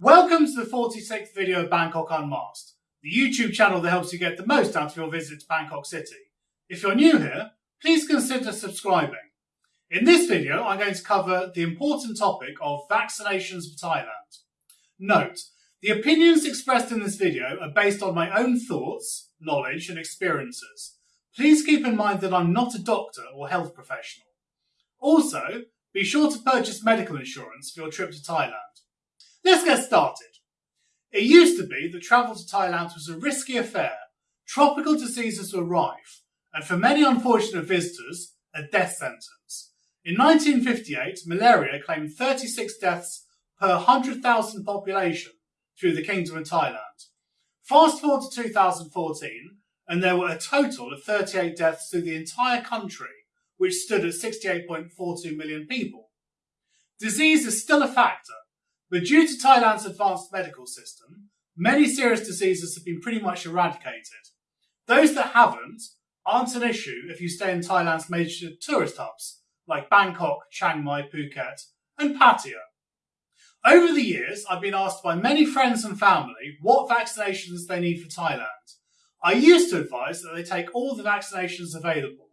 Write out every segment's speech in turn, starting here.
Welcome to the 46th video of Bangkok Unmasked, the YouTube channel that helps you get the most out of your visit to Bangkok City. If you're new here, please consider subscribing. In this video, I'm going to cover the important topic of vaccinations for Thailand. Note, the opinions expressed in this video are based on my own thoughts, knowledge and experiences. Please keep in mind that I'm not a doctor or health professional. Also, be sure to purchase medical insurance for your trip to Thailand. Let's get started. It used to be that travel to Thailand was a risky affair. Tropical diseases were rife, and for many unfortunate visitors, a death sentence. In 1958, malaria claimed 36 deaths per 100,000 population through the Kingdom of Thailand. Fast forward to 2014, and there were a total of 38 deaths through the entire country, which stood at 68.42 million people. Disease is still a factor, but due to Thailand's advanced medical system, many serious diseases have been pretty much eradicated. Those that haven't aren't an issue if you stay in Thailand's major tourist hubs like Bangkok, Chiang Mai, Phuket, and Pattaya. Over the years, I've been asked by many friends and family what vaccinations they need for Thailand. I used to advise that they take all the vaccinations available.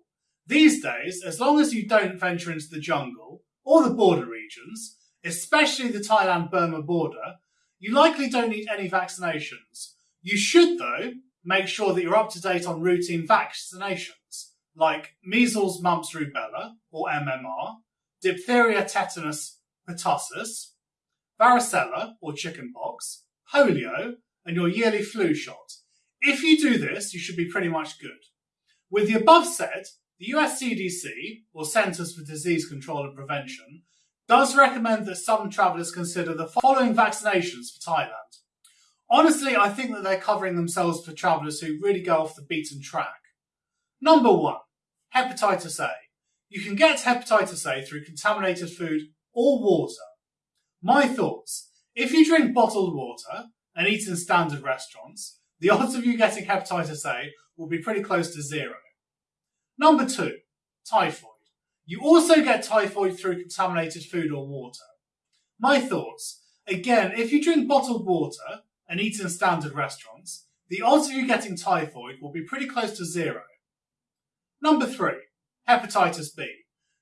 These days, as long as you don't venture into the jungle or the border regions, especially the Thailand-Burma border, you likely don't need any vaccinations. You should, though, make sure that you're up to date on routine vaccinations, like measles, mumps, rubella, or MMR, diphtheria, tetanus, pertussis, varicella, or chickenpox, polio, and your yearly flu shot. If you do this, you should be pretty much good. With the above said, the US CDC, or Centers for Disease Control and Prevention, does recommend that some travellers consider the following vaccinations for Thailand. Honestly, I think that they're covering themselves for travellers who really go off the beaten track. Number one, hepatitis A. You can get hepatitis A through contaminated food or water. My thoughts. If you drink bottled water and eat in standard restaurants, the odds of you getting hepatitis A will be pretty close to zero. Number two, typhoid. You also get typhoid through contaminated food or water. My thoughts. Again, if you drink bottled water and eat in standard restaurants, the odds of you getting typhoid will be pretty close to zero. Number three, hepatitis B.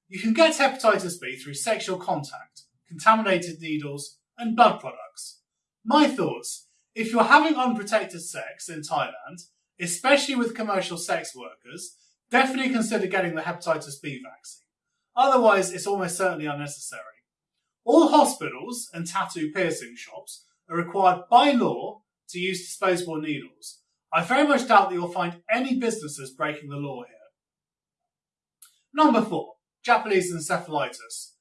You can get hepatitis B through sexual contact, contaminated needles, and blood products. My thoughts. If you're having unprotected sex in Thailand, especially with commercial sex workers, definitely consider getting the hepatitis B vaccine. Otherwise, it's almost certainly unnecessary. All hospitals and tattoo piercing shops are required by law to use disposable needles. I very much doubt that you'll find any businesses breaking the law here. Number four, Japanese encephalitis.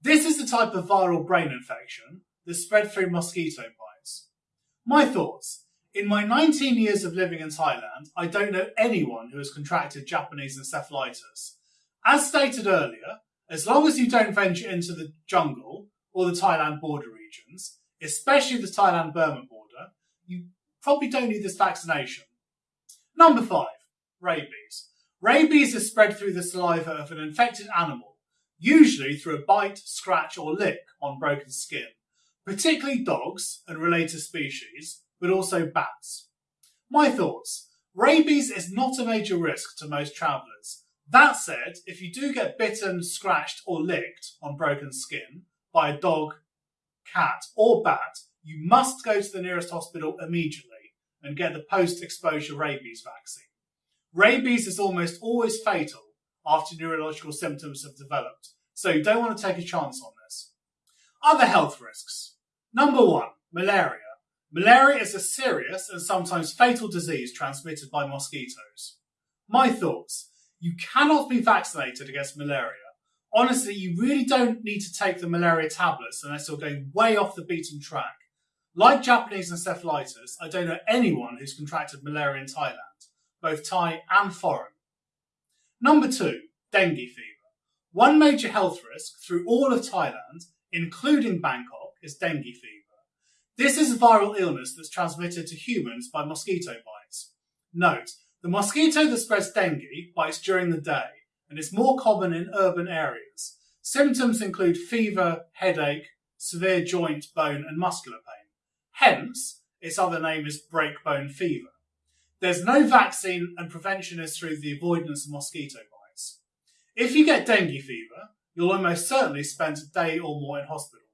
This is the type of viral brain infection that spread through mosquito bites. My thoughts. In my 19 years of living in Thailand, I don't know anyone who has contracted Japanese encephalitis. As stated earlier, as long as you don't venture into the jungle or the Thailand border regions, especially the Thailand-Burma border, you probably don't need this vaccination. Number five, rabies. Rabies is spread through the saliva of an infected animal, usually through a bite, scratch or lick on broken skin, particularly dogs and related species, but also bats. My thoughts. Rabies is not a major risk to most travellers, that said, if you do get bitten, scratched, or licked on broken skin by a dog, cat, or bat, you must go to the nearest hospital immediately and get the post exposure rabies vaccine. Rabies is almost always fatal after neurological symptoms have developed, so you don't want to take a chance on this. Other health risks. Number one, malaria. Malaria is a serious and sometimes fatal disease transmitted by mosquitoes. My thoughts. You cannot be vaccinated against malaria. Honestly, you really don't need to take the malaria tablets unless you're going way off the beaten track. Like Japanese encephalitis, I don't know anyone who's contracted malaria in Thailand, both Thai and foreign. Number two, dengue fever. One major health risk through all of Thailand, including Bangkok, is dengue fever. This is a viral illness that's transmitted to humans by mosquito bites. Note, the mosquito that spreads dengue bites during the day and is more common in urban areas. Symptoms include fever, headache, severe joint, bone and muscular pain. Hence, its other name is breakbone fever. There's no vaccine and prevention is through the avoidance of mosquito bites. If you get dengue fever, you'll almost certainly spend a day or more in hospital.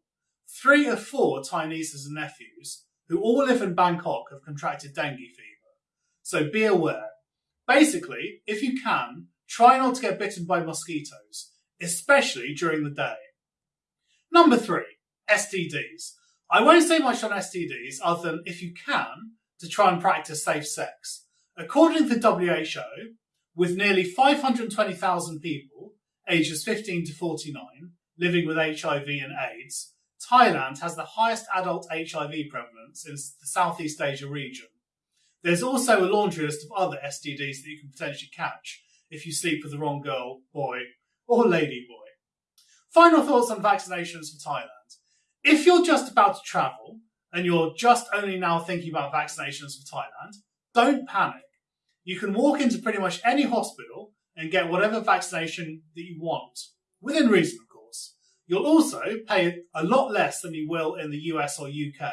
Three of four Thai nieces and nephews, who all live in Bangkok, have contracted dengue fever. So be aware. Basically, if you can, try not to get bitten by mosquitoes, especially during the day. Number three, STDs. I won't say much on STDs other than if you can, to try and practice safe sex. According to the WHO, with nearly 520,000 people, ages 15 to 49, living with HIV and AIDS, Thailand has the highest adult HIV prevalence in the Southeast Asia region. There's also a laundry list of other STDs that you can potentially catch if you sleep with the wrong girl, boy, or lady boy. Final thoughts on vaccinations for Thailand. If you're just about to travel and you're just only now thinking about vaccinations for Thailand, don't panic. You can walk into pretty much any hospital and get whatever vaccination that you want, within reason, of course. You'll also pay a lot less than you will in the US or UK.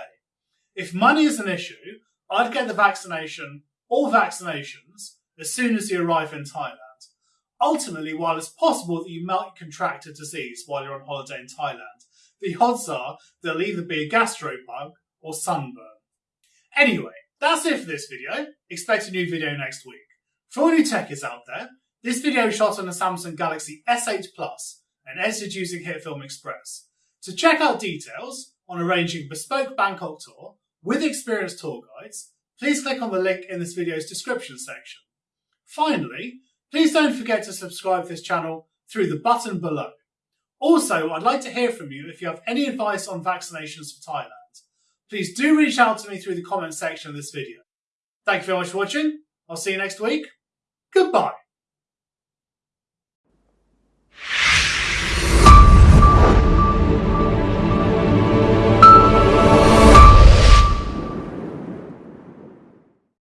If money is an issue, I'd get the vaccination or vaccinations as soon as you arrive in Thailand. Ultimately, while it's possible that you might contract a disease while you're on holiday in Thailand, the odds are there'll either be a gastro bug or sunburn. Anyway, that's it for this video. Expect a new video next week. For all you techies out there, this video shot on a Samsung Galaxy S8 Plus and edited using HitFilm Express. To check out details on arranging bespoke Bangkok tour with experienced tour guides, please click on the link in this video's description section. Finally, please don't forget to subscribe to this channel through the button below. Also, I'd like to hear from you if you have any advice on vaccinations for Thailand please do reach out to me through the comment section of this video. Thank you very much for watching. I'll see you next week. Goodbye.